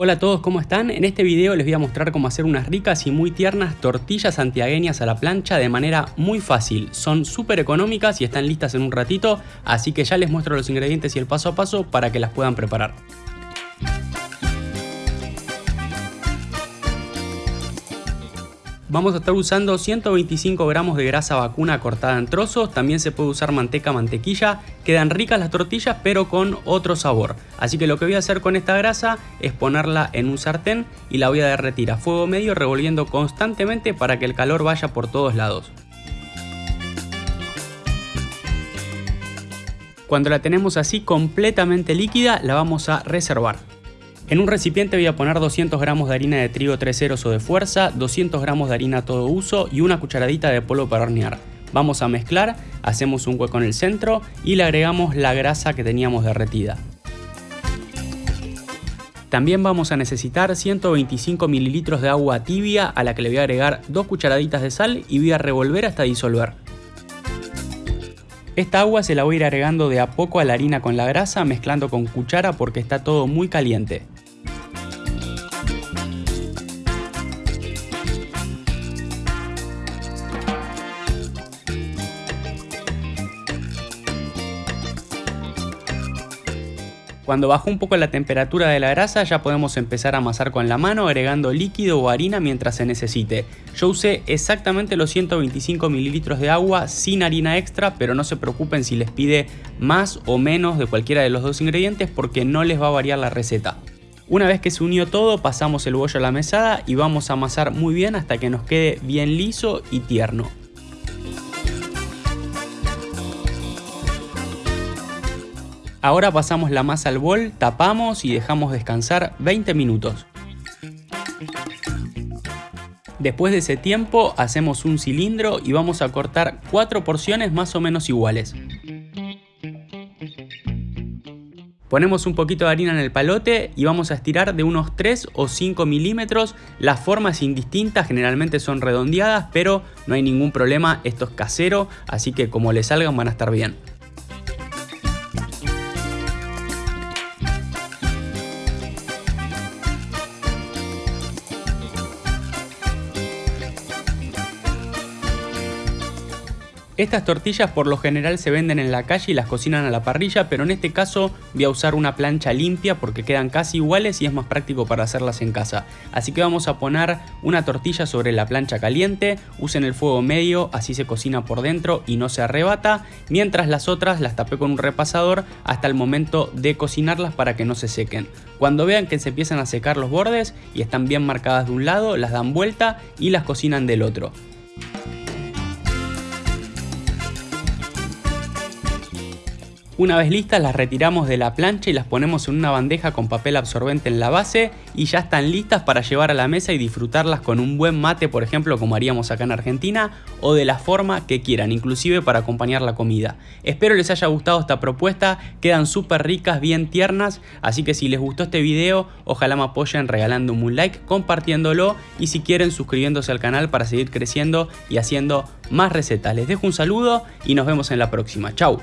Hola a todos, ¿cómo están? En este video les voy a mostrar cómo hacer unas ricas y muy tiernas tortillas santiagueñas a la plancha de manera muy fácil. Son súper económicas y están listas en un ratito, así que ya les muestro los ingredientes y el paso a paso para que las puedan preparar. Vamos a estar usando 125 gramos de grasa vacuna cortada en trozos, también se puede usar manteca mantequilla, quedan ricas las tortillas pero con otro sabor. Así que lo que voy a hacer con esta grasa es ponerla en un sartén y la voy a derretir a fuego medio revolviendo constantemente para que el calor vaya por todos lados. Cuando la tenemos así completamente líquida la vamos a reservar. En un recipiente voy a poner 200 gramos de harina de trigo 3 ceros o de fuerza, 200 gramos de harina todo uso y una cucharadita de polvo para hornear. Vamos a mezclar, hacemos un hueco en el centro y le agregamos la grasa que teníamos derretida. También vamos a necesitar 125 mililitros de agua tibia a la que le voy a agregar 2 cucharaditas de sal y voy a revolver hasta disolver. Esta agua se la voy a ir agregando de a poco a la harina con la grasa mezclando con cuchara porque está todo muy caliente. Cuando bajó un poco la temperatura de la grasa ya podemos empezar a amasar con la mano agregando líquido o harina mientras se necesite. Yo usé exactamente los 125 mililitros de agua sin harina extra pero no se preocupen si les pide más o menos de cualquiera de los dos ingredientes porque no les va a variar la receta. Una vez que se unió todo pasamos el bollo a la mesada y vamos a amasar muy bien hasta que nos quede bien liso y tierno. Ahora pasamos la masa al bol, tapamos y dejamos descansar 20 minutos. Después de ese tiempo hacemos un cilindro y vamos a cortar 4 porciones más o menos iguales. Ponemos un poquito de harina en el palote y vamos a estirar de unos 3 o 5 milímetros. Las formas indistintas generalmente son redondeadas, pero no hay ningún problema, esto es casero, así que como le salgan van a estar bien. Estas tortillas por lo general se venden en la calle y las cocinan a la parrilla, pero en este caso voy a usar una plancha limpia porque quedan casi iguales y es más práctico para hacerlas en casa. Así que vamos a poner una tortilla sobre la plancha caliente, usen el fuego medio, así se cocina por dentro y no se arrebata, mientras las otras las tapé con un repasador hasta el momento de cocinarlas para que no se sequen. Cuando vean que se empiezan a secar los bordes y están bien marcadas de un lado, las dan vuelta y las cocinan del otro. Una vez listas las retiramos de la plancha y las ponemos en una bandeja con papel absorbente en la base y ya están listas para llevar a la mesa y disfrutarlas con un buen mate por ejemplo como haríamos acá en Argentina o de la forma que quieran, inclusive para acompañar la comida. Espero les haya gustado esta propuesta, quedan súper ricas, bien tiernas, así que si les gustó este video ojalá me apoyen regalándome un like, compartiéndolo y si quieren suscribiéndose al canal para seguir creciendo y haciendo más recetas. Les dejo un saludo y nos vemos en la próxima. Chau.